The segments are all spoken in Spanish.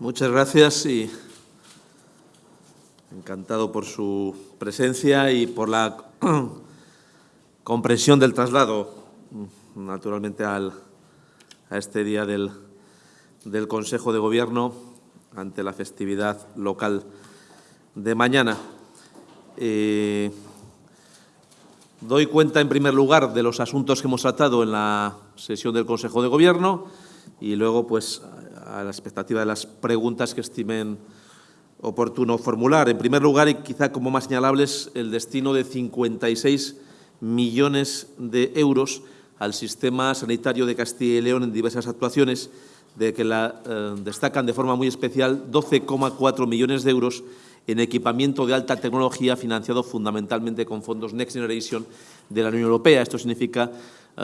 Muchas gracias y encantado por su presencia y por la comprensión del traslado, naturalmente, al, a este día del, del Consejo de Gobierno ante la festividad local de mañana. Eh, doy cuenta, en primer lugar, de los asuntos que hemos tratado en la sesión del Consejo de Gobierno y luego, pues, a la expectativa de las preguntas que estimen oportuno formular. En primer lugar, y quizá como más señalables, el destino de 56 millones de euros al sistema sanitario de Castilla y León en diversas actuaciones, de que eh, destacan de forma muy especial 12,4 millones de euros en equipamiento de alta tecnología financiado fundamentalmente con fondos Next Generation de la Unión Europea. Esto significa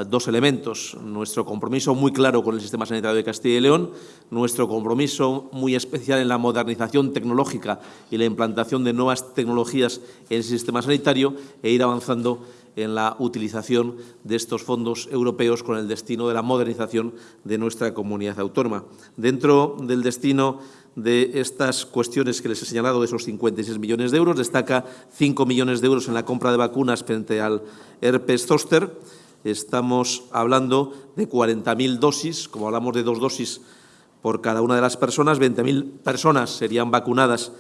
dos elementos. Nuestro compromiso muy claro con el sistema sanitario de Castilla y León, nuestro compromiso muy especial en la modernización tecnológica y la implantación de nuevas tecnologías en el sistema sanitario e ir avanzando en la utilización de estos fondos europeos con el destino de la modernización de nuestra comunidad autónoma. Dentro del destino de estas cuestiones que les he señalado, de esos 56 millones de euros, destaca 5 millones de euros en la compra de vacunas frente al herpes zóster, estamos hablando de 40.000 dosis, como hablamos de dos dosis por cada una de las personas, 20.000 personas serían vacunadas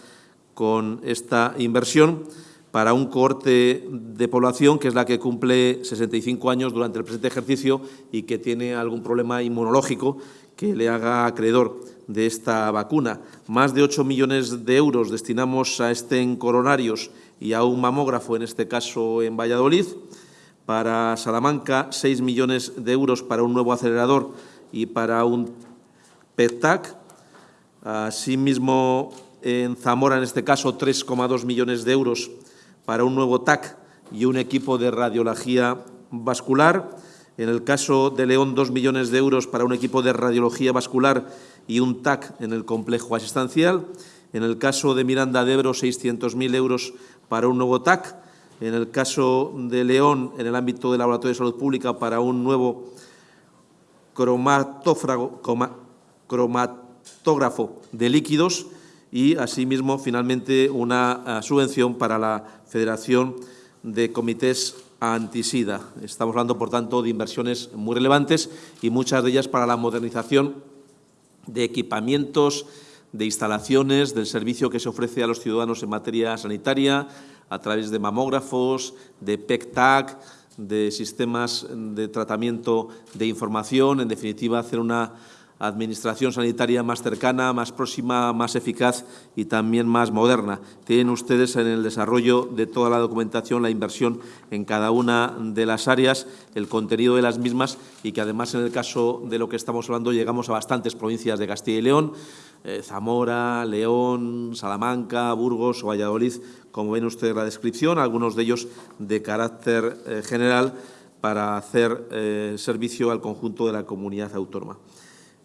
con esta inversión para un cohorte de población que es la que cumple 65 años durante el presente ejercicio y que tiene algún problema inmunológico que le haga acreedor de esta vacuna. Más de 8 millones de euros destinamos a este en coronarios y a un mamógrafo, en este caso en Valladolid. Para Salamanca, 6 millones de euros para un nuevo acelerador y para un PETAC. Asimismo, en Zamora, en este caso, 3,2 millones de euros para un nuevo TAC y un equipo de radiología vascular. En el caso de León, 2 millones de euros para un equipo de radiología vascular y un TAC en el complejo asistencial. En el caso de Miranda de Ebro, 600.000 euros para un nuevo TAC en el caso de León, en el ámbito del Laboratorio de Salud Pública, para un nuevo cromatógrafo de líquidos y, asimismo, finalmente, una eh, subvención para la Federación de Comités Antisida. Estamos hablando, por tanto, de inversiones muy relevantes y muchas de ellas para la modernización de equipamientos, de instalaciones, del servicio que se ofrece a los ciudadanos en materia sanitaria, a través de mamógrafos, de PECTAC, de sistemas de tratamiento de información, en definitiva, hacer una administración sanitaria más cercana, más próxima, más eficaz y también más moderna. Tienen ustedes en el desarrollo de toda la documentación la inversión en cada una de las áreas, el contenido de las mismas y que además en el caso de lo que estamos hablando llegamos a bastantes provincias de Castilla y León, eh, Zamora, León, Salamanca, Burgos o Valladolid, como ven ustedes la descripción, algunos de ellos de carácter eh, general para hacer eh, servicio al conjunto de la comunidad autónoma.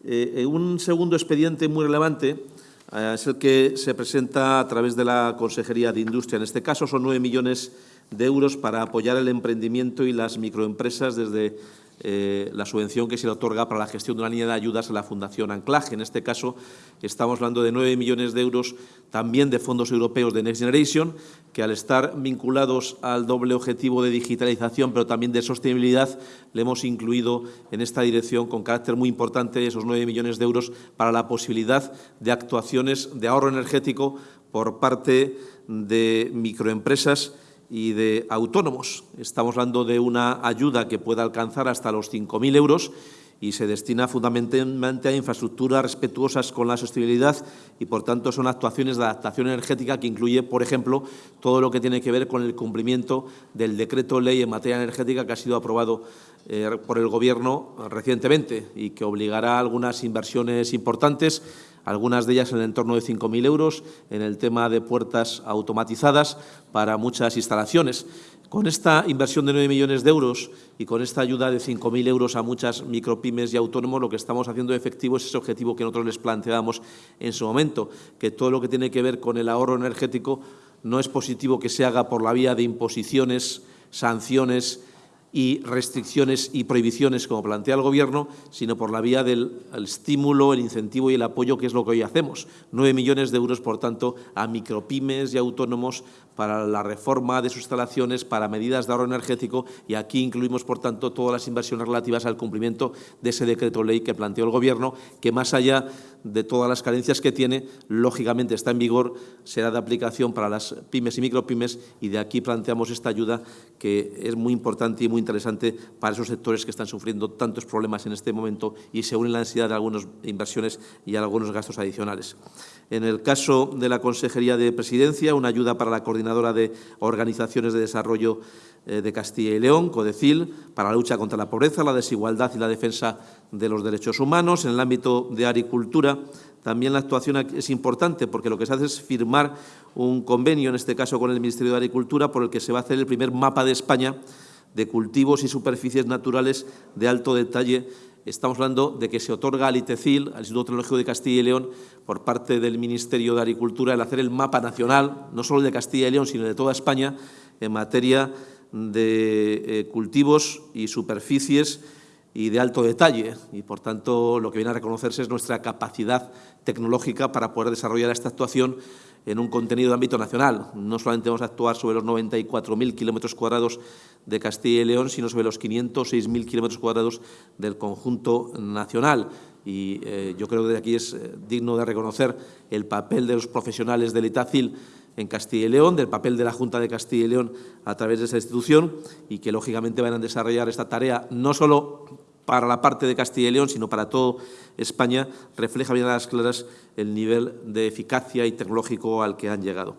Un segundo expediente muy relevante es el que se presenta a través de la Consejería de Industria. En este caso son nueve millones de euros para apoyar el emprendimiento y las microempresas desde eh, la subvención que se le otorga para la gestión de una línea de ayudas a la Fundación Anclaje. En este caso, estamos hablando de 9 millones de euros también de fondos europeos de Next Generation, que al estar vinculados al doble objetivo de digitalización, pero también de sostenibilidad, le hemos incluido en esta dirección con carácter muy importante esos 9 millones de euros para la posibilidad de actuaciones de ahorro energético por parte de microempresas y de autónomos. Estamos hablando de una ayuda que pueda alcanzar hasta los 5.000 euros y se destina fundamentalmente a infraestructuras respetuosas con la sostenibilidad y, por tanto, son actuaciones de adaptación energética que incluye, por ejemplo, todo lo que tiene que ver con el cumplimiento del decreto ley en materia energética que ha sido aprobado eh, por el Gobierno recientemente y que obligará a algunas inversiones importantes algunas de ellas en el entorno de 5.000 euros, en el tema de puertas automatizadas para muchas instalaciones. Con esta inversión de 9 millones de euros y con esta ayuda de 5.000 euros a muchas micropymes y autónomos, lo que estamos haciendo efectivo es ese objetivo que nosotros les planteábamos en su momento, que todo lo que tiene que ver con el ahorro energético no es positivo que se haga por la vía de imposiciones, sanciones y restricciones y prohibiciones como plantea el Gobierno, sino por la vía del estímulo, el incentivo y el apoyo, que es lo que hoy hacemos. Nueve millones de euros, por tanto, a micropymes y autónomos para la reforma de sus instalaciones, para medidas de ahorro energético y aquí incluimos, por tanto, todas las inversiones relativas al cumplimiento de ese decreto ley que planteó el Gobierno, que más allá de todas las carencias que tiene, lógicamente está en vigor, será de aplicación para las pymes y micropymes y de aquí planteamos esta ayuda que es muy importante y muy interesante para esos sectores que están sufriendo tantos problemas en este momento y se une la necesidad de algunas inversiones y algunos gastos adicionales. En el caso de la Consejería de Presidencia, una ayuda para la De Organizaciones de Desarrollo eh, de Castilla y León, CODECIL, para la lucha contra la pobreza, la desigualdad y la defensa de los derechos humanos. En el ámbito de agricultura, también la actuación es importante porque lo que se hace es firmar un convenio, en este caso con el Ministerio de Agricultura, por el que se va a hacer el primer mapa de España de cultivos y superficies naturales de alto detalle Estamos hablando de que se otorga al ITECIL, al Instituto Tecnológico de Castilla y León, por parte del Ministerio de Agricultura, el hacer el mapa nacional, no solo de Castilla y León, sino de toda España, en materia de eh, cultivos y superficies y de alto detalle. Y, por tanto, lo que viene a reconocerse es nuestra capacidad tecnológica para poder desarrollar esta actuación en un contenido de ámbito nacional. No solamente vamos a actuar sobre los 94.000 kilómetros cuadrados de Castilla y León, sino sobre los 506.000 kilómetros cuadrados del conjunto nacional. Y eh, yo creo que de aquí es eh, digno de reconocer el papel de los profesionales del ITACIL en Castilla y León, del papel de la Junta de Castilla y León a través de esa institución y que, lógicamente, van a desarrollar esta tarea no solo para la parte de Castilla y León, sino para toda España, refleja bien a las claras el nivel de eficacia y tecnológico al que han llegado.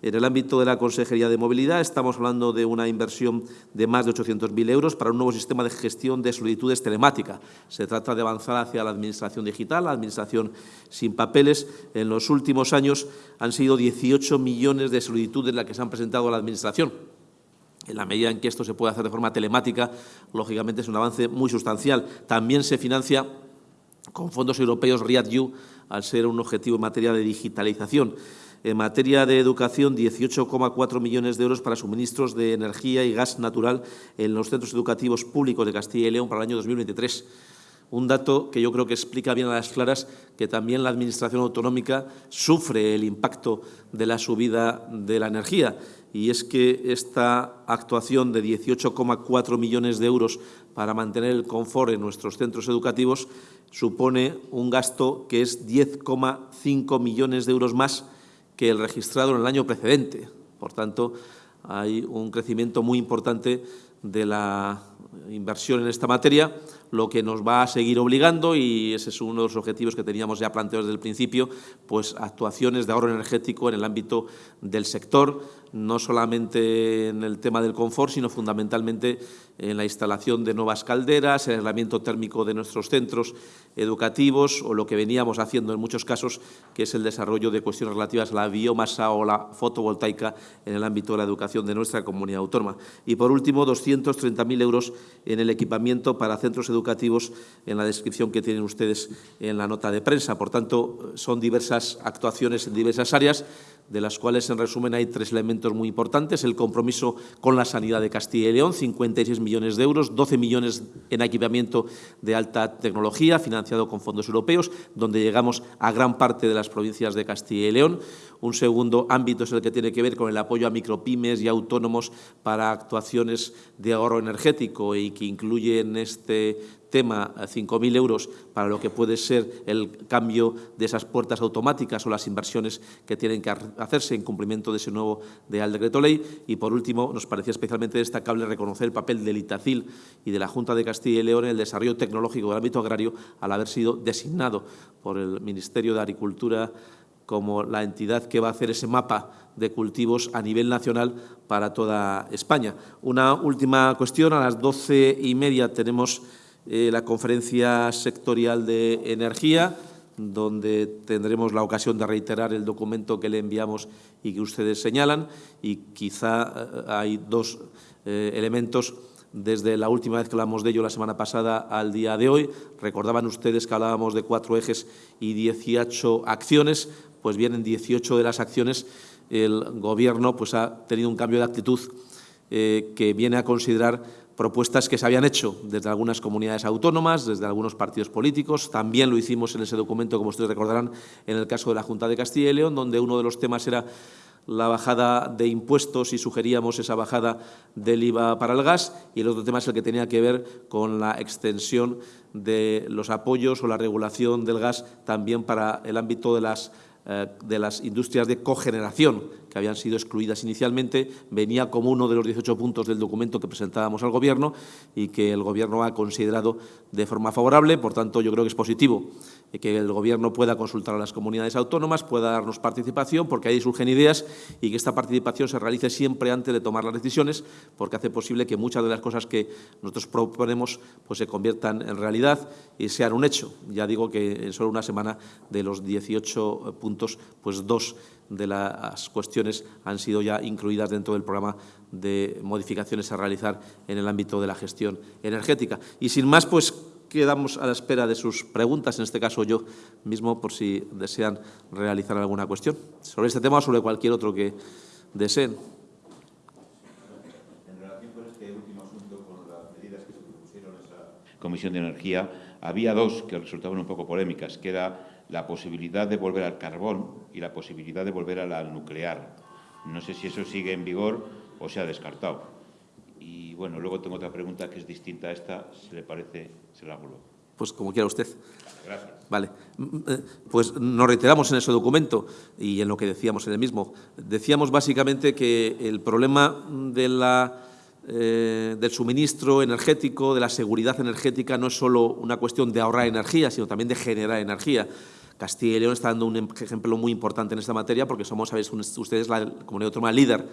En el ámbito de la Consejería de Movilidad estamos hablando de una inversión de más de 800.000 euros para un nuevo sistema de gestión de solicitudes telemática. Se trata de avanzar hacia la administración digital, la administración sin papeles. En los últimos años han sido 18 millones de solicitudes las que se han presentado a la Administración. En la medida en que esto se puede hacer de forma telemática, lógicamente es un avance muy sustancial. También se financia con fondos europeos READ-U, al ser un objetivo en materia de digitalización. En materia de educación, 18,4 millones de euros para suministros de energía y gas natural en los centros educativos públicos de Castilla y León para el año 2023 un dato que yo creo que explica bien a las claras que también la Administración autonómica sufre el impacto de la subida de la energía y es que esta actuación de 18,4 millones de euros para mantener el confort en nuestros centros educativos supone un gasto que es 10,5 millones de euros más que el registrado en el año precedente. Por tanto, hay un crecimiento muy importante de la inversión en esta materia, lo que nos va a seguir obligando, y ese es uno de los objetivos que teníamos ya planteados desde el principio, pues actuaciones de ahorro energético en el ámbito del sector, no solamente en el tema del confort, sino fundamentalmente en la instalación de nuevas calderas, el aislamiento térmico de nuestros centros educativos o lo que veníamos haciendo en muchos casos, que es el desarrollo de cuestiones relativas a la biomasa o la fotovoltaica en el ámbito de la educación de nuestra comunidad autónoma. Y, por último, 230.000 euros en el equipamiento para centros educativos en la descripción que tienen ustedes en la nota de prensa. Por tanto, son diversas actuaciones en diversas áreas de las cuales, en resumen, hay tres elementos muy importantes. El compromiso con la sanidad de Castilla y León, 56 millones de euros, 12 millones en equipamiento de alta tecnología, financiado con fondos europeos, donde llegamos a gran parte de las provincias de Castilla y León. Un segundo ámbito es el que tiene que ver con el apoyo a micropymes y autónomos para actuaciones de ahorro energético y que incluye en este tema 5.000 euros para lo que puede ser el cambio de esas puertas automáticas o las inversiones que tienen que hacerse en cumplimiento de ese nuevo Real Decreto Ley. Y, por último, nos parecía especialmente destacable reconocer el papel del ITACIL y de la Junta de Castilla y León en el desarrollo tecnológico del ámbito agrario al haber sido designado por el Ministerio de Agricultura como la entidad que va a hacer ese mapa de cultivos a nivel nacional para toda España. Una última cuestión, a las doce y media tenemos eh, la conferencia sectorial de energía, donde tendremos la ocasión de reiterar el documento que le enviamos y que ustedes señalan. Y quizá eh, hay dos eh, elementos desde la última vez que hablamos de ello la semana pasada al día de hoy. Recordaban ustedes que hablábamos de cuatro ejes y 18 acciones, pues bien, en 18 de las acciones el Gobierno pues, ha tenido un cambio de actitud que viene a considerar propuestas que se habían hecho desde algunas comunidades autónomas, desde algunos partidos políticos. También lo hicimos en ese documento, como ustedes recordarán, en el caso de la Junta de Castilla y León, donde uno de los temas era la bajada de impuestos y sugeríamos esa bajada del IVA para el gas y el otro tema es el que tenía que ver con la extensión de los apoyos o la regulación del gas también para el ámbito de las de las industrias de cogeneración, que habían sido excluidas inicialmente, venía como uno de los 18 puntos del documento que presentábamos al Gobierno y que el Gobierno ha considerado de forma favorable. Por tanto, yo creo que es positivo que el Gobierno pueda consultar a las comunidades autónomas, pueda darnos participación, porque ahí surgen ideas y que esta participación se realice siempre antes de tomar las decisiones, porque hace posible que muchas de las cosas que nosotros proponemos pues, se conviertan en realidad y sean un hecho. Ya digo que en solo una semana de los 18 puntos pues dos de las cuestiones han sido ya incluidas dentro del programa de modificaciones a realizar en el ámbito de la gestión energética. Y sin más, pues quedamos a la espera de sus preguntas, en este caso yo mismo, por si desean realizar alguna cuestión sobre este tema o sobre cualquier otro que deseen. En relación con este último asunto, con las medidas que se propusieron en esa Comisión de Energía, había dos que resultaban un poco polémicas, que era la posibilidad de volver al carbón y la posibilidad de volver a la nuclear. No sé si eso sigue en vigor o se ha descartado. Y bueno, luego tengo otra pregunta que es distinta a esta, si le parece, se la hago Pues como quiera usted. Gracias. Vale. Mm, eh, pues nos reiteramos en ese documento y en lo que decíamos en el mismo. Decíamos básicamente que el problema de la eh, del suministro energético, de la seguridad energética, no es solo una cuestión de ahorrar energía, sino también de generar energía. Castilla y León está dando un ejemplo muy importante en esta materia porque somos, sabéis ustedes, la comunidad autónoma líder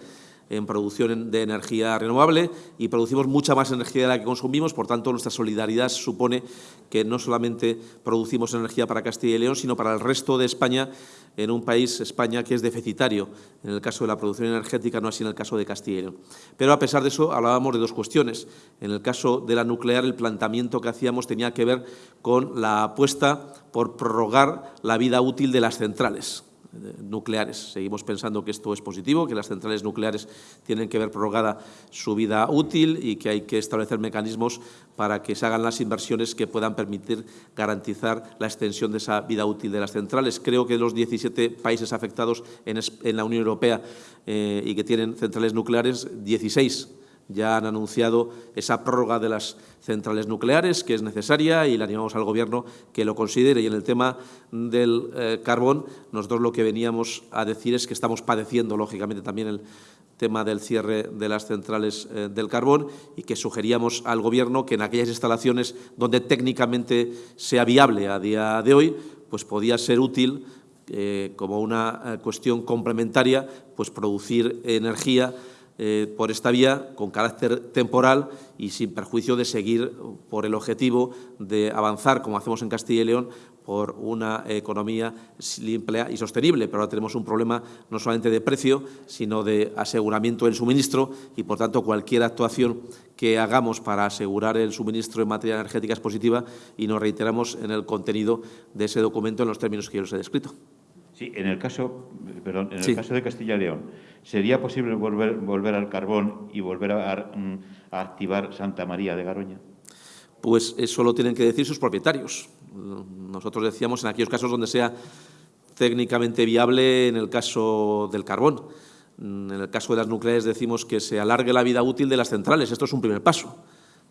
en producción de energía renovable y producimos mucha más energía de la que consumimos, por tanto nuestra solidaridad supone que no solamente producimos energía para Castilla y León, sino para el resto de España, en un país, España, que es deficitario en el caso de la producción energética, no así en el caso de Castilla y León. Pero a pesar de eso hablábamos de dos cuestiones. En el caso de la nuclear, el planteamiento que hacíamos tenía que ver con la apuesta por prorrogar la vida útil de las centrales nucleares. Seguimos pensando que esto es positivo, que las centrales nucleares tienen que ver prorrogada su vida útil y que hay que establecer mecanismos para que se hagan las inversiones que puedan permitir garantizar la extensión de esa vida útil de las centrales. Creo que los 17 países afectados en, la Unión Europea eh, y que tienen centrales nucleares, 16 ya han anunciado esa prórroga de las centrales nucleares, que es necesaria, y le animamos al Gobierno que lo considere. Y en el tema del eh, carbón, nosotros lo que veníamos a decir es que estamos padeciendo, lógicamente, también el tema del cierre de las centrales eh, del carbón y que sugeríamos al Gobierno que en aquellas instalaciones donde técnicamente sea viable a día de hoy, pues podía ser útil eh, como una cuestión complementaria, pues producir energía eh, por esta vía con carácter temporal y sin perjuicio de seguir por el objetivo de avanzar, como hacemos en Castilla y León, por una economía limpia y sostenible. Pero ahora tenemos un problema no solamente de precio, sino de aseguramiento del suministro y, por tanto, cualquier actuación que hagamos para asegurar el suministro en materia energética es positiva y nos reiteramos en el contenido de ese documento en los términos que yo les he descrito. Sí, en el caso, perdón, en el caso de Castilla y León, ¿sería posible volver, al carbón y volver a, activar Santa María de Garoña? Pues eso lo tienen que decir sus propietarios. Nosotros decíamos en aquellos casos donde sea técnicamente viable en el caso del carbón. En el caso de las nucleares decimos que se alargue la vida útil de las centrales. Esto es un primer paso,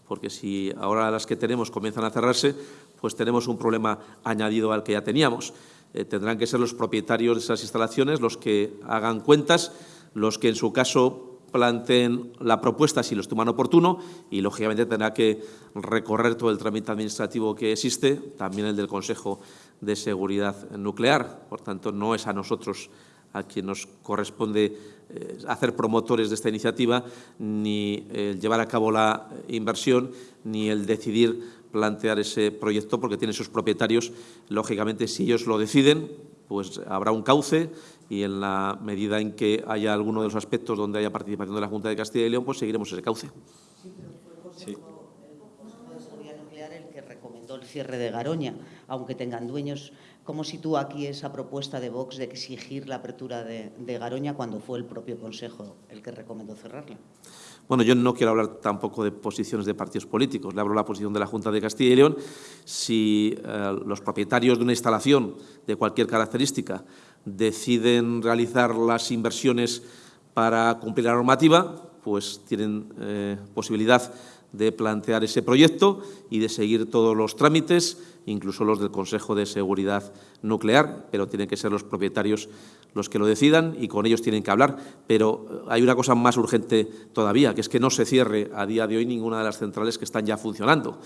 porque si ahora las que tenemos comienzan a cerrarse, pues tenemos un problema añadido al que ya teníamos. Eh, tendrán que ser los propietarios de esas instalaciones los que hagan cuentas, los que en su caso planteen la propuesta si lo estiman oportuno y, lógicamente, tendrá que recorrer todo el trámite administrativo que existe, también el del Consejo de Seguridad Nuclear. Por tanto, no es a nosotros a quien nos corresponde eh, hacer promotores de esta iniciativa, ni el llevar a cabo la inversión, ni el decidir plantear ese proyecto porque tiene sus propietarios. Lógicamente, si ellos lo deciden, pues habrá un cauce y en la medida en que haya alguno de los aspectos donde haya participación de la Junta de Castilla y León, pues seguiremos ese cauce. Sí, pero fue el Consejo, de Seguridad Nuclear el que recomendó el cierre de Garoña, aunque tengan dueños ¿Cómo sitúa aquí esa propuesta de Vox de exigir la apertura de, de Garoña cuando fue el propio Consejo el que recomendó cerrarla? Bueno, yo no quiero hablar tampoco de posiciones de partidos políticos, le hablo la posición de la Junta de Castilla y León. Si eh, los propietarios de una instalación de cualquier característica deciden realizar las inversiones para cumplir la normativa, pues tienen eh, posibilidad de plantear ese proyecto y de seguir todos los trámites, incluso los del Consejo de Seguridad Nuclear, pero tienen que ser los propietarios los que lo decidan y con ellos tienen que hablar. Pero eh, hay una cosa más urgente todavía, que es que no se cierre a día de hoy ninguna de las centrales que están ya funcionando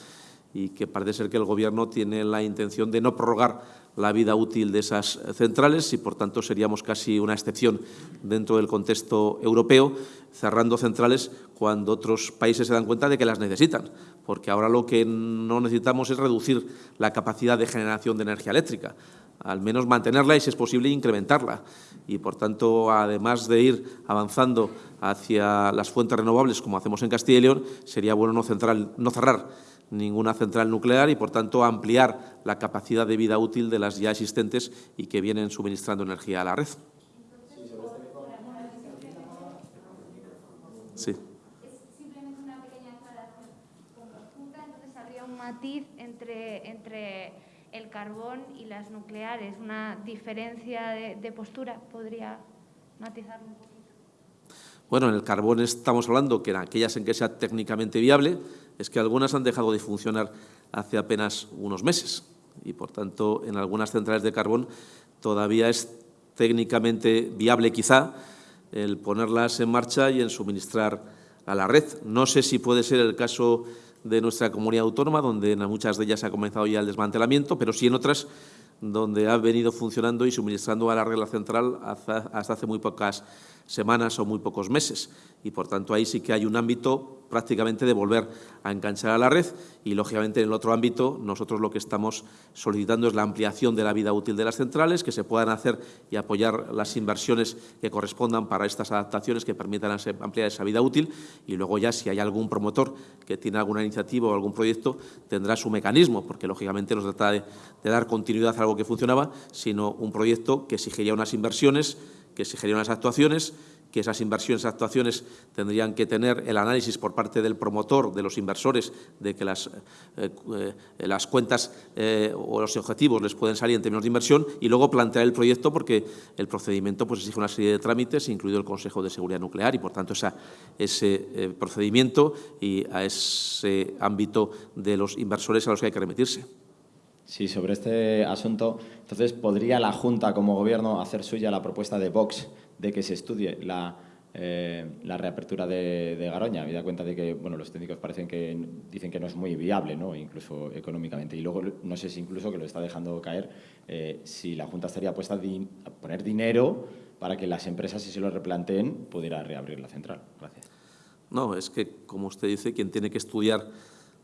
y que parece ser que el Gobierno tiene la intención de no prorrogar la vida útil de esas centrales y, por tanto, seríamos casi una excepción dentro del contexto europeo, cerrando centrales cuando otros países se dan cuenta de que las necesitan, porque ahora lo que no necesitamos es reducir la capacidad de generación de energía eléctrica, al menos mantenerla y, si es posible, incrementarla. Y, por tanto, además de ir avanzando hacia las fuentes renovables, como hacemos en Castilla y León, sería bueno no, cerrar ninguna central nuclear y, por tanto, ampliar la capacidad de vida útil de las ya existentes y que vienen suministrando energía a la red. Sí. Es simplemente una pequeña aclaración. Como junta, entonces habría un matiz entre, entre el carbón y las nucleares, una diferencia de, de postura. ¿Podría matizarlo un poquito? Bueno, en el carbón estamos hablando que en aquellas en que sea técnicamente viable, es que algunas han dejado de funcionar hace apenas unos meses y, por tanto, en algunas centrales de carbón todavía es técnicamente viable quizá el ponerlas en marcha y en suministrar a la red. No sé si puede ser el caso de nuestra comunidad autónoma, donde en muchas de ellas ha comenzado ya el desmantelamiento, pero sí en otras donde ha venido funcionando y suministrando a la regla central hasta, hace muy pocas semanas o muy pocos meses. Y, por tanto, ahí sí que hay un ámbito prácticamente de volver a enganchar a la red y, lógicamente, en el otro ámbito nosotros lo que estamos solicitando es la ampliación de la vida útil de las centrales, que se puedan hacer y apoyar las inversiones que correspondan para estas adaptaciones que permitan ampliar esa vida útil y luego ya si hay algún promotor que tiene alguna iniciativa o algún proyecto tendrá su mecanismo, porque lógicamente no se trata de, de dar continuidad a algo que funcionaba, sino un proyecto que exigiría unas inversiones que exigiría unas actuaciones, que esas inversiones actuaciones tendrían que tener el análisis por parte del promotor, de los inversores, de que las, eh, eh, las cuentas eh, o los objetivos les pueden salir en términos de inversión y luego plantear el proyecto porque el procedimiento pues, exige una serie de trámites, incluido el Consejo de Seguridad Nuclear y, por tanto, ese procedimiento y a ese ámbito de los inversores a los que hay que remitirse. Sí, sobre este asunto, entonces, ¿podría la Junta como Gobierno hacer suya la propuesta de Vox de que se estudie la, eh, reapertura de, de, Garoña? da cuenta de que bueno, los técnicos parecen que dicen que no es muy viable, ¿no? incluso económicamente. Y luego, no sé si incluso que lo está dejando caer, eh, si la Junta estaría puesta a poner dinero para que las empresas, si se lo replanteen, pudiera reabrir la central. Gracias. No, es que, como usted dice, quien tiene que estudiar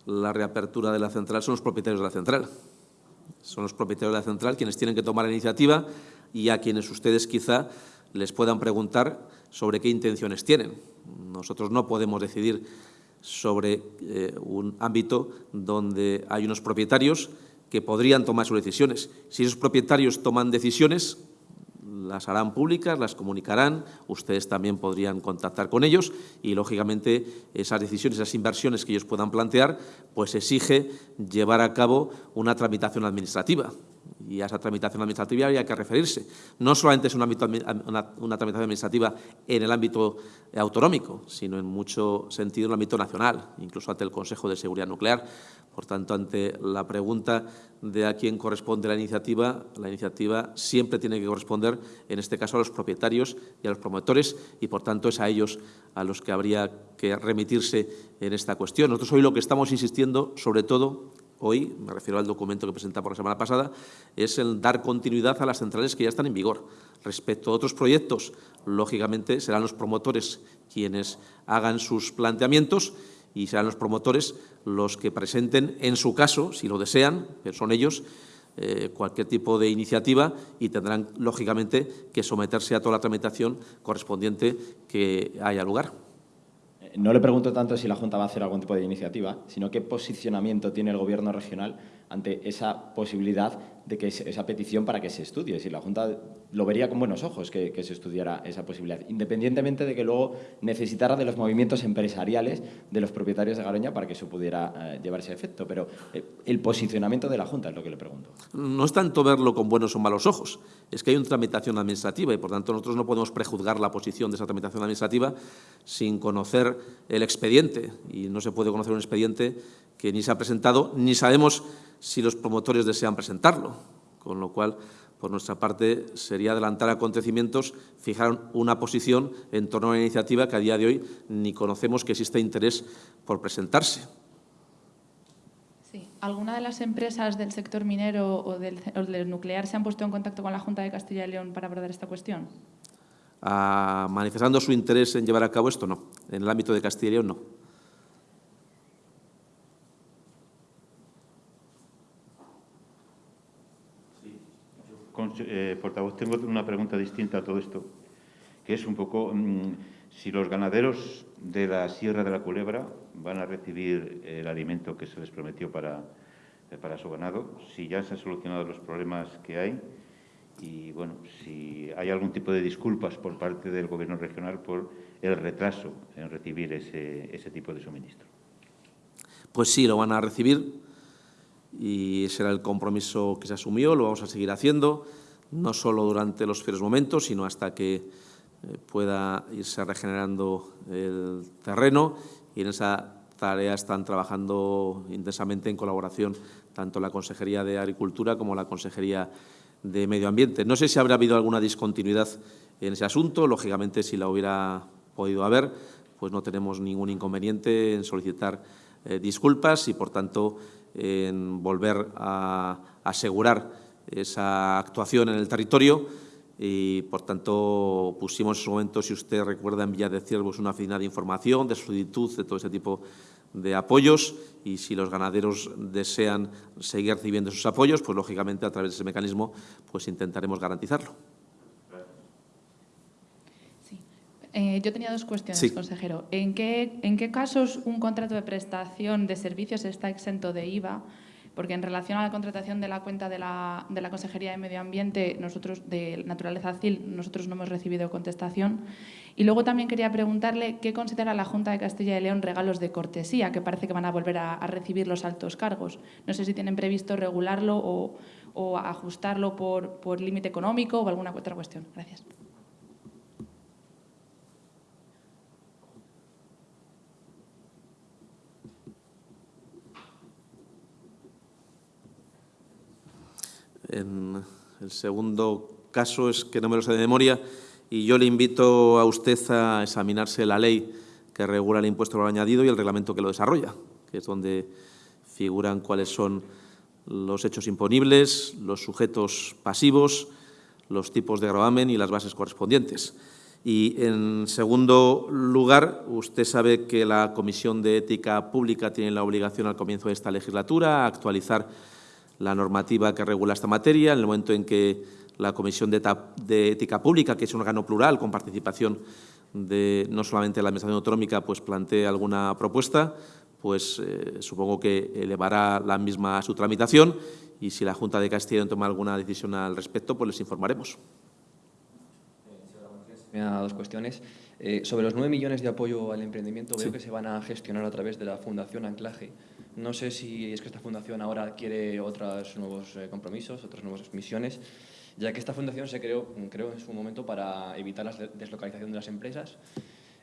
la reapertura de la central son los propietarios de la central. Son los propietarios de la central quienes tienen que tomar la iniciativa y a quienes ustedes quizá les puedan preguntar sobre qué intenciones tienen. Nosotros no podemos decidir sobre eh, un ámbito donde hay unos propietarios que podrían tomar sus decisiones. Si esos propietarios toman decisiones, las harán públicas, las comunicarán, ustedes también podrían contactar con ellos y, lógicamente, esas decisiones, esas inversiones que ellos puedan plantear, pues exige llevar a cabo una tramitación administrativa y a esa tramitación administrativa hay que referirse. No solamente es un ámbito, una, una, tramitación administrativa en el ámbito autonómico, sino en mucho sentido en el ámbito nacional, incluso ante el Consejo de Seguridad Nuclear. Por tanto, ante la pregunta de a quién corresponde la iniciativa, la iniciativa siempre tiene que corresponder, en este caso, a los propietarios y a los promotores, y por tanto es a ellos a los que habría que remitirse en esta cuestión. Nosotros hoy lo que estamos insistiendo, sobre todo, hoy, me refiero al documento que presentamos la semana pasada, es el dar continuidad a las centrales que ya están en vigor. Respecto a otros proyectos, lógicamente serán los promotores quienes hagan sus planteamientos y serán los promotores los que presenten, en su caso, si lo desean, pero son ellos, eh, cualquier tipo de iniciativa y tendrán, lógicamente, que someterse a toda la tramitación correspondiente que haya lugar. No le pregunto tanto si la Junta va a hacer algún tipo de iniciativa, sino qué posicionamiento tiene el Gobierno regional ante esa posibilidad de que esa petición para que se estudie. Si la Junta lo vería con buenos ojos que, se estudiara esa posibilidad, independientemente de que luego necesitara de los movimientos empresariales de los propietarios de Garoña para que eso pudiera eh, llevarse a efecto. Pero eh, el posicionamiento de la Junta es lo que le pregunto. No es tanto verlo con buenos o malos ojos, es que hay una tramitación administrativa y, por tanto, nosotros no podemos prejuzgar la posición de esa tramitación administrativa sin conocer el expediente. Y no se puede conocer un expediente que ni se ha presentado, ni sabemos si los promotores desean presentarlo. Con lo cual, por nuestra parte, sería adelantar acontecimientos, fijar una posición en torno a una iniciativa que a día de hoy ni conocemos que existe interés por presentarse. Sí. ¿Alguna de las empresas del sector minero o del, nuclear se han puesto en contacto con la Junta de Castilla y León para abordar esta cuestión? Ah, manifestando su interés en llevar a cabo esto, no. En el ámbito de Castilla y León, no. Eh, portavoz, tengo una pregunta distinta a todo esto, que es un poco mm, si los ganaderos de la Sierra de la Culebra van a recibir el alimento que se les prometió para, eh, para su ganado, si ya se han solucionado los problemas que hay y, bueno, si hay algún tipo de disculpas por parte del Gobierno regional por el retraso en recibir ese, ese tipo de suministro. Pues sí, lo van a recibir y ese era el compromiso que se asumió, lo vamos a seguir haciendo, no solo durante los fieros momentos, sino hasta que eh, pueda irse regenerando el terreno y en esa tarea están trabajando intensamente en colaboración tanto la Consejería de Agricultura como la Consejería de Medio Ambiente. No sé si habrá habido alguna discontinuidad en ese asunto, lógicamente si la hubiera podido haber, pues no tenemos ningún inconveniente en solicitar eh, disculpas y, por tanto, en volver a asegurar esa actuación en el territorio y, por tanto, pusimos en su momento, si usted recuerda, en Villa de Ciervos una oficina de información, de solicitud, de todo ese tipo de apoyos y si los ganaderos desean seguir recibiendo esos apoyos, pues lógicamente a través de ese mecanismo pues intentaremos garantizarlo. Eh, yo tenía dos cuestiones, consejero. ¿En qué, ¿En qué casos un contrato de prestación de servicios está exento de IVA? Porque en relación a la contratación de la cuenta de la, de la Consejería de Medio Ambiente, nosotros de Naturaleza CIL, nosotros no hemos recibido contestación. Y luego también quería preguntarle qué considera la Junta de Castilla y León regalos de cortesía, que parece que van a volver a, recibir los altos cargos. No sé si tienen previsto regularlo o, o ajustarlo por, por límite económico o alguna otra cuestión. Gracias. En el segundo caso es que no me lo sé de memoria y yo le invito a usted a examinarse la ley que regula el impuesto al añadido y el reglamento que lo desarrolla, que es donde figuran cuáles son los hechos imponibles, los sujetos pasivos, los tipos de gravamen y las bases correspondientes. Y, en segundo lugar, usted sabe que la Comisión de Ética Pública tiene la obligación al comienzo de esta legislatura a actualizar la normativa que regula esta materia, en el momento en que la Comisión de, Ética Pública, que es un órgano plural con participación de no solamente la Administración Autonómica, pues plantee alguna propuesta, pues eh, supongo que elevará la misma a su tramitación y si la Junta de Castilla toma alguna decisión al respecto, pues les informaremos. Me da dos cuestiones. Eh, sobre los 9 millones de apoyo al emprendimiento, veo que se van a gestionar a través de la Fundación Anclaje. No sé si es que esta fundación ahora quiere otros nuevos eh, compromisos, otras nuevas misiones, ya que esta fundación se creó, creo en su momento para evitar la deslocalización de las empresas.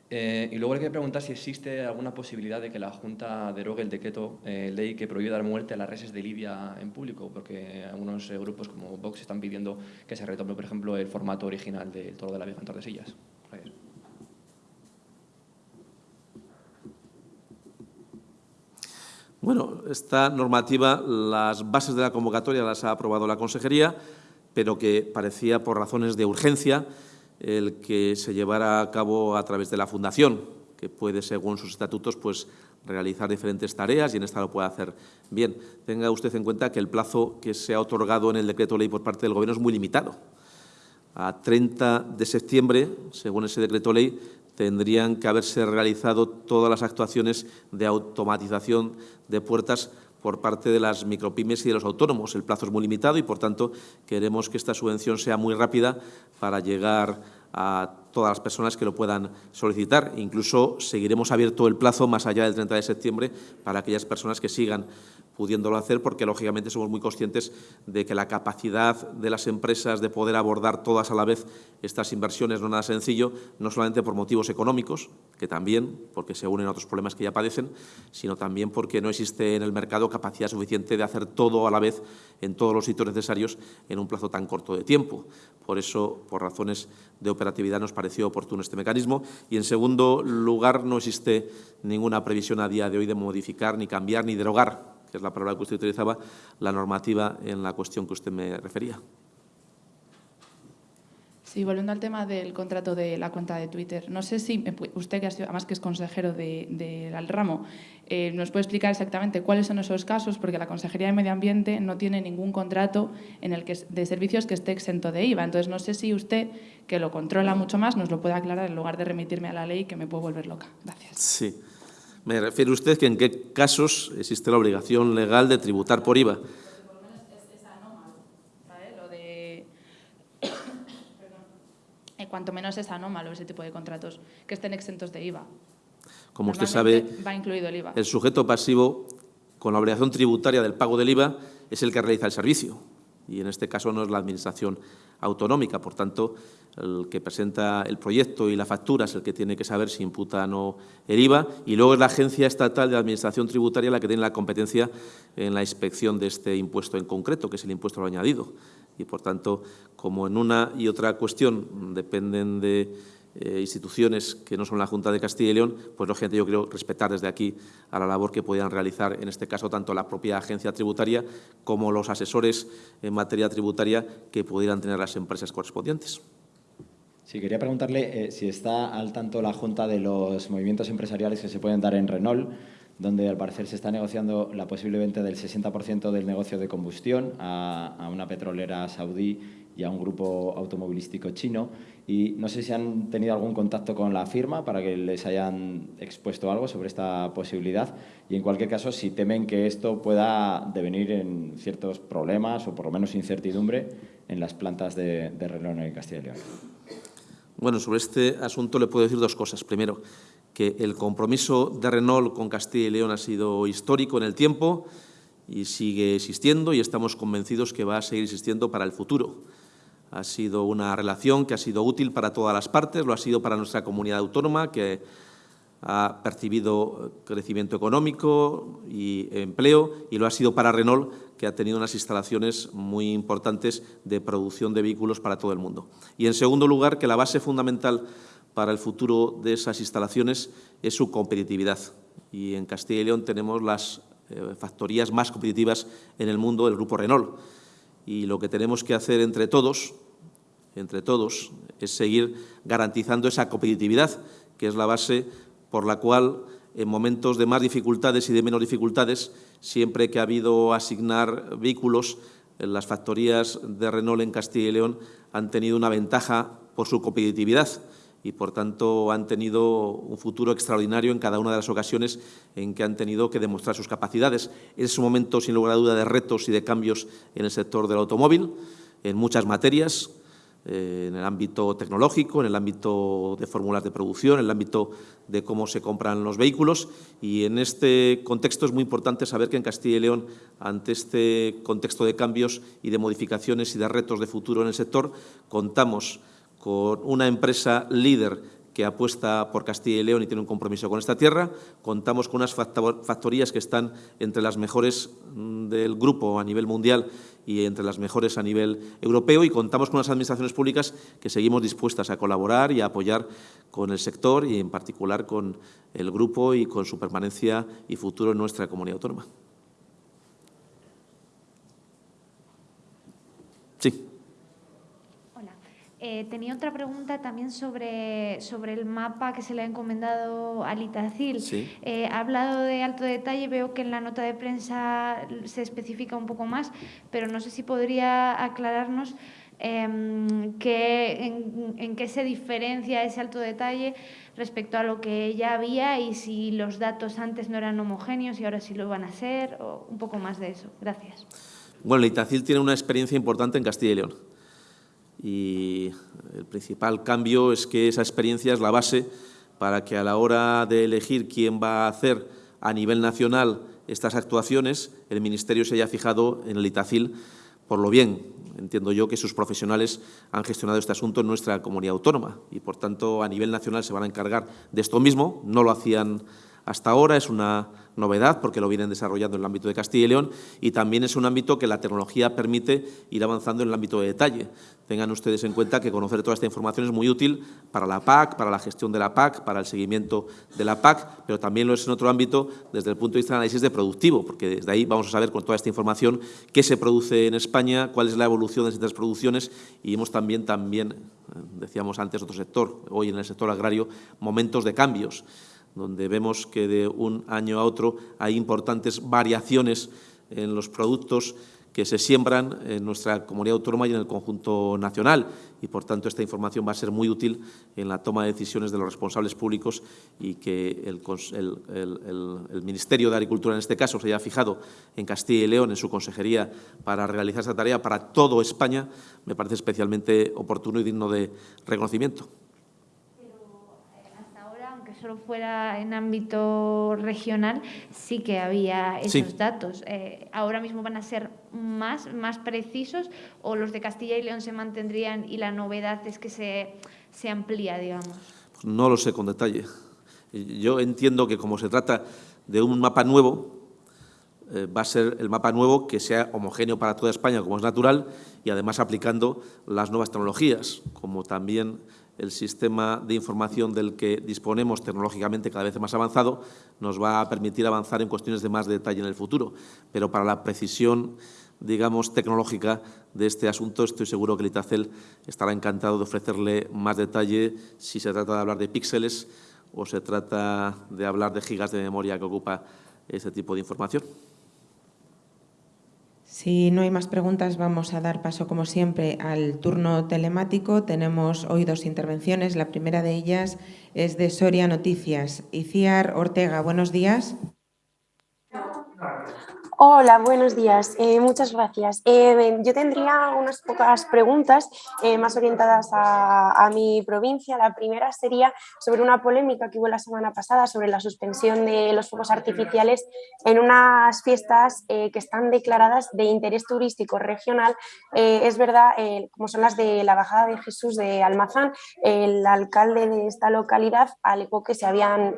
Eh, y luego le quería preguntar si existe alguna posibilidad de que la Junta derogue el decreto ley que prohíbe dar muerte a las reses de Libia en público, porque algunos grupos como Vox están pidiendo que se retome, por ejemplo, el formato original del Toro de la Vieja en Tordesillas. Gracias. Bueno, esta normativa, las bases de la convocatoria las ha aprobado la Consejería, pero que parecía por razones de urgencia el que se llevara a cabo a través de la Fundación, que puede, según sus estatutos, pues, realizar diferentes tareas y en esta lo puede hacer bien. Tenga usted en cuenta que el plazo que se ha otorgado en el decreto ley por parte del Gobierno es muy limitado. A 30 de septiembre, según ese decreto ley, tendrían que haberse realizado todas las actuaciones de automatización de puertas por parte de las micropymes y de los autónomos. El plazo es muy limitado y, por tanto, queremos que esta subvención sea muy rápida para llegar a todas las personas que lo puedan solicitar. Incluso seguiremos abierto el plazo más allá del 30 de septiembre para aquellas personas que sigan pudiéndolo hacer, porque lógicamente somos muy conscientes de que la capacidad de las empresas de poder abordar todas a la vez estas inversiones no es nada sencillo, no solamente por motivos económicos, que también, porque se unen a otros problemas que ya padecen, sino también porque no existe en el mercado capacidad suficiente de hacer todo a la vez en todos los sitios necesarios en un plazo tan corto de tiempo. Por eso, por razones de operatividad, nos pareció oportuno este mecanismo. Y, en segundo lugar, no existe ninguna previsión a día de hoy de modificar, ni cambiar, ni derogar que es la palabra que usted utilizaba, la normativa en la cuestión que usted me refería. Sí, volviendo al tema del contrato de la cuenta de Twitter, no sé si usted, que además que es consejero del de, ramo, eh, nos puede explicar exactamente cuáles son esos casos, porque la Consejería de Medio Ambiente no tiene ningún contrato en el que, de servicios que esté exento de IVA. Entonces, no sé si usted, que lo controla mucho más, nos lo puede aclarar en lugar de remitirme a la ley, que me puedo volver loca. Gracias. Sí. ¿Me refiere usted que en qué casos existe la obligación legal de tributar por IVA? cuanto menos es anómalo ese tipo de contratos, que estén exentos de IVA. Como usted sabe, va incluido el IVA. El sujeto pasivo con la obligación tributaria del pago del IVA es el que realiza el servicio y en este caso no es la Administración autonómica. Por tanto, el que presenta el proyecto y la factura es el que tiene que saber si imputa o no el IVA y luego es la Agencia Estatal de Administración Tributaria la que tiene la competencia en la inspección de este impuesto en concreto, que es el impuesto al añadido. Y, por tanto, como en una y otra cuestión dependen de eh, instituciones que no son la Junta de Castilla y León, pues lógicamente yo quiero respetar desde aquí a la labor que podían realizar, en este caso, tanto la propia agencia tributaria como los asesores en materia tributaria que pudieran tener las empresas correspondientes. Sí, quería preguntarle eh, si está al tanto la Junta de los movimientos empresariales que se pueden dar en Renault, donde al parecer se está negociando la posible venta del 60% del negocio de combustión a una petrolera saudí y a un grupo automovilístico chino. Y no sé si han tenido algún contacto con la firma para que les hayan expuesto algo sobre esta posibilidad. Y en cualquier caso, si temen que esto pueda devenir en ciertos problemas o por lo menos incertidumbre en las plantas de, de en Castilla y León. Bueno, sobre este asunto le puedo decir dos cosas. Primero, que el compromiso de Renault con Castilla y León ha sido histórico en el tiempo y sigue existiendo y estamos convencidos que va a seguir existiendo para el futuro. Ha sido una relación que ha sido útil para todas las partes, lo ha sido para nuestra comunidad autónoma, que ha percibido crecimiento económico y empleo, y lo ha sido para Renault, que ha tenido unas instalaciones muy importantes de producción de vehículos para todo el mundo. Y, en segundo lugar, que la base fundamental para el futuro de esas instalaciones es su competitividad. Y en Castilla y León tenemos las eh, factorías más competitivas en el mundo del Grupo Renault y lo que tenemos que hacer entre todos, entre todos, es seguir garantizando esa competitividad, que es la base por la cual en momentos de más dificultades y de menos dificultades, siempre que ha habido asignar vehículos, las factorías de Renault en Castilla y León han tenido una ventaja por su competitividad y, por tanto, han tenido un futuro extraordinario en cada una de las ocasiones en que han tenido que demostrar sus capacidades. Es un momento, sin lugar a duda, de retos y de cambios en el sector del automóvil, en muchas materias, eh, en el ámbito tecnológico, en el ámbito de fórmulas de producción, en el ámbito de cómo se compran los vehículos. Y en este contexto es muy importante saber que en Castilla y León, ante este contexto de cambios y de modificaciones y de retos de futuro en el sector, contamos con una empresa líder que apuesta por Castilla y León y tiene un compromiso con esta tierra. Contamos con unas factorías que están entre las mejores mm, del grupo a nivel mundial y entre las mejores a nivel europeo y contamos con unas administraciones públicas que seguimos dispuestas a colaborar y a apoyar con el sector y en particular con el grupo y con su permanencia y futuro en nuestra comunidad autónoma. Sí. Eh, tenía otra pregunta también sobre, sobre el mapa que se le ha encomendado al Itacil. Eh, ha hablado de alto detalle, veo que en la nota de prensa se especifica un poco más, pero no sé si podría aclararnos Em, en, qué se diferencia ese alto detalle respecto a lo que ya había y si los datos antes no eran homogéneos y ahora sí lo van a ser, o un poco más de eso. Gracias. Bueno, el Itacil tiene una experiencia importante en Castilla y León y el principal cambio es que esa experiencia es la base para que a la hora de elegir quién va a hacer a nivel nacional estas actuaciones, el Ministerio se haya fijado en el Itacil por lo bien entiendo yo que sus profesionales han gestionado este asunto en nuestra comunidad autónoma y, por tanto, a nivel nacional se van a encargar de esto mismo. No lo hacían hasta ahora, es una novedad porque lo vienen desarrollando en el ámbito de Castilla y León y también es un ámbito que la tecnología permite ir avanzando en el ámbito de detalle. Tengan ustedes en cuenta que conocer toda esta información es muy útil para la PAC, para la gestión de la PAC, para el seguimiento de la PAC, pero también lo es en otro ámbito desde el punto de vista de análisis de productivo, porque desde ahí vamos a saber con toda esta información qué se produce en España, cuál es la evolución de estas producciones y hemos también, también eh, decíamos antes otro sector, hoy en el sector agrario, momentos de cambios donde vemos que de un año a otro hay importantes variaciones en los productos que se siembran en nuestra comunidad autónoma y en el conjunto nacional. Y, por tanto, esta información va a ser muy útil en la toma de decisiones de los responsables públicos y que el, el, Ministerio de Agricultura, en este caso, se haya fijado en Castilla y León, en su consejería, para realizar esta tarea para todo España, me parece especialmente oportuno y digno de reconocimiento solo fuera en ámbito regional, sí que había esos datos. Eh, ¿Ahora mismo van a ser más, más precisos o los de Castilla y León se mantendrían y la novedad es que se, se amplía, digamos? Pues no lo sé con detalle. Yo entiendo que como se trata de un mapa nuevo, eh, va a ser el mapa nuevo que sea homogéneo para toda España, como es natural, y además aplicando las nuevas tecnologías, como también el sistema de información del que disponemos tecnológicamente cada vez más avanzado nos va a permitir avanzar en cuestiones de más detalle en el futuro. Pero para la precisión, digamos, tecnológica de este asunto, estoy seguro que el ITACEL estará encantado de ofrecerle más detalle si se trata de hablar de píxeles o se trata de hablar de gigas de memoria que ocupa ese tipo de información. Si no hay más preguntas, vamos a dar paso, como siempre, al turno telemático. Tenemos hoy dos intervenciones. La primera de ellas es de Soria Noticias. Iciar Ortega, buenos días. Hola, buenos días. Eh, muchas gracias. Eh, yo tendría unas pocas preguntas eh, más orientadas a, mi provincia. La primera sería sobre una polémica que hubo la semana pasada sobre la suspensión de los fuegos artificiales en unas fiestas que están declaradas de interés turístico regional. es verdad, como son las de la Bajada de Jesús de Almazán, el alcalde de esta localidad alegó que se habían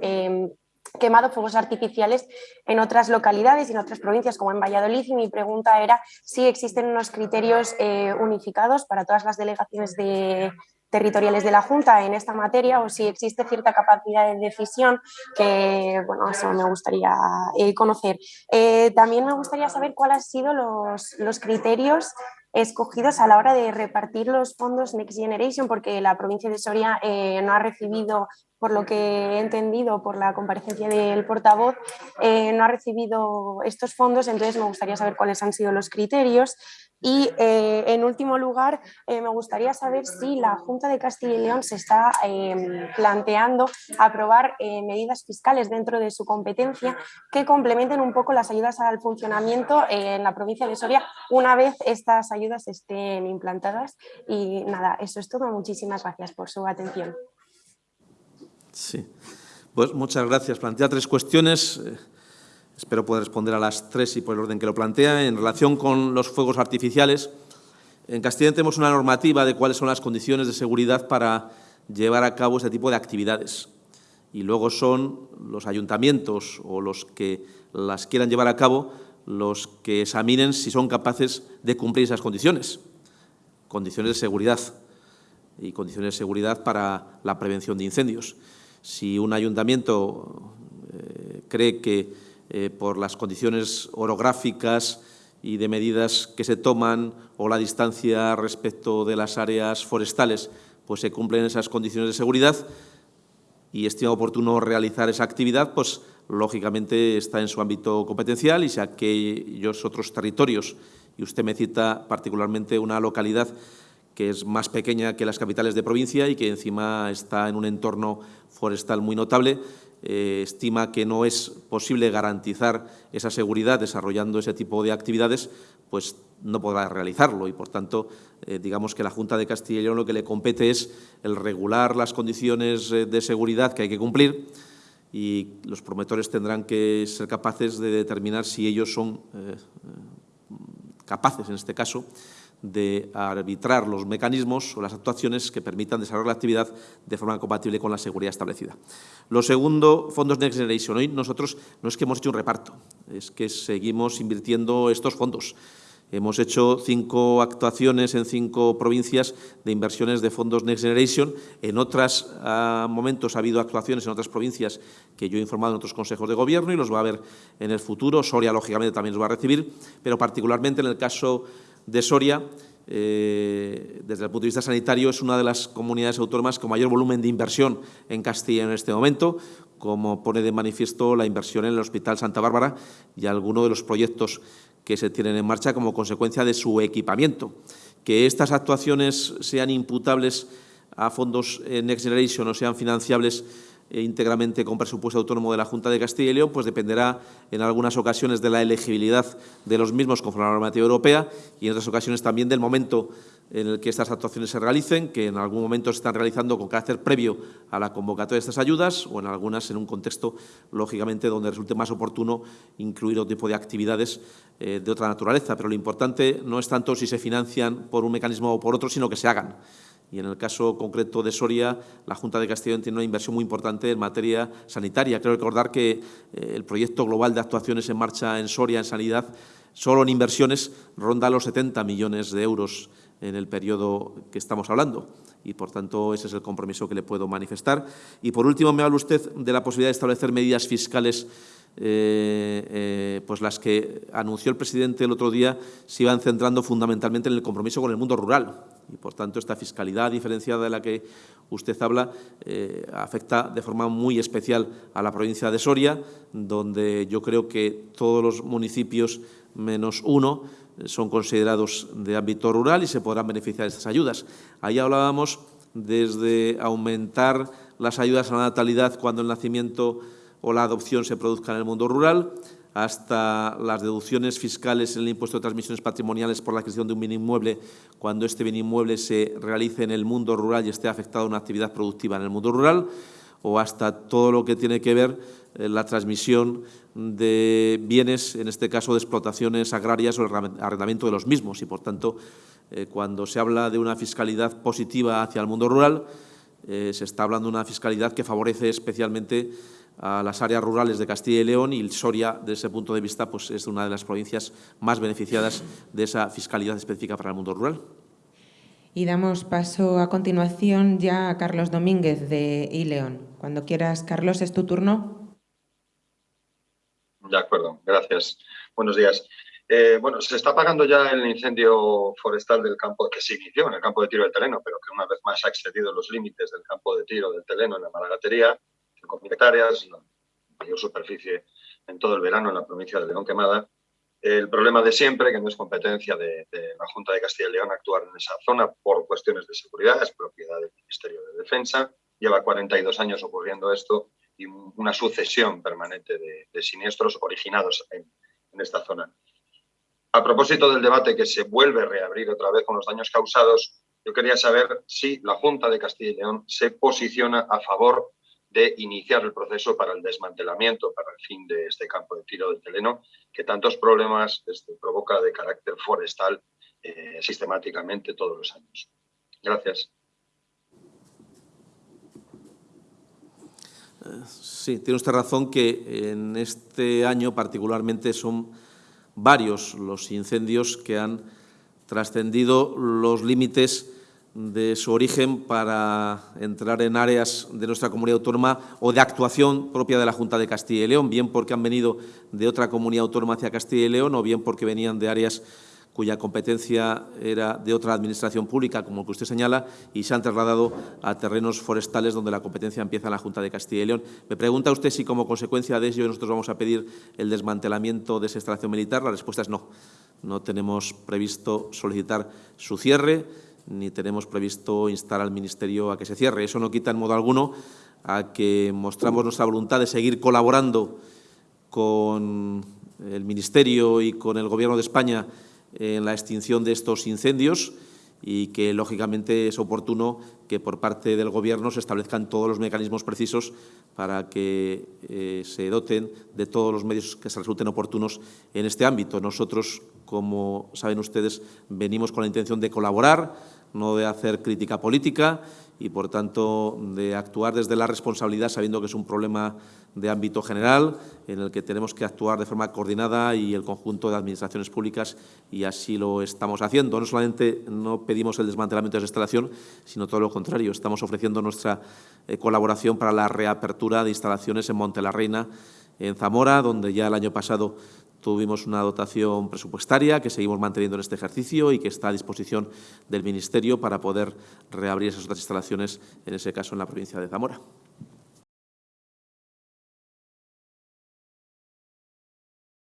quemado fuegos artificiales en otras localidades y en otras provincias como en Valladolid y mi pregunta era si existen unos criterios eh, unificados para todas las delegaciones de, territoriales de la Junta en esta materia o si existe cierta capacidad de decisión que, bueno, eso me gustaría eh, conocer. Eh, también me gustaría saber cuáles han sido los, los criterios escogidos a la hora de repartir los fondos Next Generation, porque la provincia de Soria no ha recibido por lo que he entendido por la comparecencia del portavoz, eh, no ha recibido estos fondos, entonces me gustaría saber cuáles han sido los criterios. Y eh, en último lugar, eh, me gustaría saber si la Junta de Castilla y León se está planteando aprobar medidas fiscales dentro de su competencia que complementen un poco las ayudas al funcionamiento en la provincia de Soria una vez estas ayudas estén implantadas. Y nada, eso es todo. Muchísimas gracias por su atención. Sí. Pues muchas gracias. Plantea tres cuestiones. Eh, espero poder responder a las tres y por el orden que lo plantea. En relación con los fuegos artificiales, en Castilla tenemos una normativa de cuáles son las condiciones de seguridad para llevar a cabo este tipo de actividades. Y luego son los ayuntamientos o los que las quieran llevar a cabo los que examinen si son capaces de cumplir esas condiciones. Condiciones de seguridad y condiciones de seguridad para la prevención de incendios. Si un ayuntamiento eh, cree que eh, por las condiciones orográficas y de medidas que se toman o la distancia respecto de las áreas forestales, pues se cumplen esas condiciones de seguridad y estima oportuno realizar esa actividad, pues lógicamente está en su ámbito competencial y si aquellos otros territorios, y usted me cita particularmente una localidad que es más pequeña que las capitales de provincia y que encima está en un entorno forestal muy notable. Eh, estima que no es posible garantizar esa seguridad desarrollando ese tipo de actividades, pues no podrá realizarlo y, por tanto, eh, digamos que la Junta de Castilla y León lo que le compete es el regular las condiciones eh, de seguridad que hay que cumplir y los promotores tendrán que ser capaces de determinar si ellos son capaces, en este caso, de arbitrar los mecanismos o las actuaciones que permitan desarrollar la actividad de forma compatible con la seguridad establecida. Lo segundo, fondos Next Generation. Hoy nosotros no es que hemos hecho un reparto, es que seguimos invirtiendo estos fondos. Hemos hecho cinco actuaciones en cinco provincias de inversiones de fondos Next Generation. En otros momentos ha habido actuaciones en otras provincias que yo he informado en otros consejos de gobierno y los va a ver en el futuro. Soria, lógicamente, también los va a recibir, pero particularmente en el caso de Soria, eh, desde el punto de vista sanitario, es una de las comunidades autónomas con mayor volumen de inversión en Castilla en este momento, como pone de manifiesto la inversión en el Hospital Santa Bárbara y algunos de los proyectos que se tienen en marcha como consecuencia de su equipamiento. Que estas actuaciones sean imputables a fondos Next Generation o sean financiables eh, íntegramente con presupuesto autónomo de la Junta de Castilla y León, pues dependerá en algunas ocasiones de la elegibilidad de los mismos conforme a la normativa europea y en otras ocasiones también del momento en el que estas actuaciones se realicen, que en algún momento se están realizando con carácter previo a la convocatoria de estas ayudas o en algunas en un contexto, lógicamente, donde resulte más oportuno incluir otro tipo de actividades eh, de otra naturaleza. Pero lo importante no es tanto si se financian por un mecanismo o por otro, sino que se hagan y en el caso concreto de Soria, la Junta de Castellón tiene una inversión muy importante en materia sanitaria. Creo recordar que eh, el proyecto global de actuaciones en marcha en Soria, en sanidad, solo en inversiones ronda los 70 millones de euros en el periodo que estamos hablando y, por tanto, ese es el compromiso que le puedo manifestar. Y, por último, me habla usted de la posibilidad de establecer medidas fiscales eh, eh, pues las que anunció el presidente el otro día se iban centrando fundamentalmente en el compromiso con el mundo rural y, por tanto, esta fiscalidad diferenciada de la que usted habla eh, afecta de forma muy especial a la provincia de Soria, donde yo creo que todos los municipios menos uno son considerados de ámbito rural y se podrán beneficiar de estas ayudas. Ahí hablábamos desde aumentar las ayudas a la natalidad cuando el nacimiento o la adopción se produzca en el mundo rural, hasta las deducciones fiscales en el impuesto de transmisiones patrimoniales por la adquisición de un bien inmueble cuando este bien inmueble se realice en el mundo rural y esté afectado a una actividad productiva en el mundo rural, o hasta todo lo que tiene que ver eh, la transmisión de bienes, en este caso de explotaciones agrarias o el arrendamiento de los mismos. Y, por tanto, eh, cuando se habla de una fiscalidad positiva hacia el mundo rural, eh, se está hablando de una fiscalidad que favorece especialmente a las áreas rurales de Castilla y León y Soria, desde ese punto de vista, pues, es una de las provincias más beneficiadas de esa fiscalidad específica para el mundo rural. Y damos paso a continuación ya a Carlos Domínguez de iLeón. Cuando quieras, Carlos, es tu turno. De acuerdo, gracias. Buenos días. Eh, bueno, se está apagando ya el incendio forestal del campo que se inició en el campo de tiro del Teleno, pero que una vez más ha excedido los límites del campo de tiro del Teleno en la Maragatería 5.000 hectáreas, la mayor superficie en todo el verano en la provincia de León Quemada. El problema de siempre, que no es competencia de, la Junta de Castilla y León actuar en esa zona por cuestiones de seguridad, es propiedad del Ministerio de Defensa. Lleva 42 años ocurriendo esto y una sucesión permanente de, siniestros originados en, esta zona. A propósito del debate que se vuelve a reabrir otra vez con los daños causados, yo quería saber si la Junta de Castilla y León se posiciona a favor de iniciar el proceso para el desmantelamiento, para el fin de este campo de tiro del Teleno, que tantos problemas este, provoca de carácter forestal eh, sistemáticamente todos los años. Gracias. Sí, tiene usted razón que en este año particularmente son varios los incendios que han trascendido los límites de su origen para entrar en áreas de nuestra comunidad autónoma o de actuación propia de la Junta de Castilla y León, bien porque han venido de otra comunidad autónoma hacia Castilla y León o bien porque venían de áreas cuya competencia era de otra administración pública, como que usted señala, y se han trasladado a terrenos forestales donde la competencia empieza en la Junta de Castilla y León. Me pregunta usted si como consecuencia de ello nosotros vamos a pedir el desmantelamiento de esa instalación militar. La respuesta es no. No tenemos previsto solicitar su cierre ni tenemos previsto instar al Ministerio a que se cierre. Eso no quita en modo alguno a que mostramos nuestra voluntad de seguir colaborando con el Ministerio y con el Gobierno de España en la extinción de estos incendios y que, lógicamente, es oportuno que por parte del Gobierno se establezcan todos los mecanismos precisos para que eh, se doten de todos los medios que se resulten oportunos en este ámbito. Nosotros, como saben ustedes, venimos con la intención de colaborar, no de hacer crítica política y, por tanto, de actuar desde la responsabilidad, sabiendo que es un problema de ámbito general en el que tenemos que actuar de forma coordinada y el conjunto de administraciones públicas y así lo estamos haciendo. No solamente no pedimos el desmantelamiento de esa instalación, sino todo lo contrario. Estamos ofreciendo nuestra eh, colaboración para la reapertura de instalaciones en Monte la Reina, en Zamora, donde ya el año pasado tuvimos una dotación presupuestaria que seguimos manteniendo en este ejercicio y que está a disposición del Ministerio para poder reabrir esas otras instalaciones, en ese caso en la provincia de Zamora.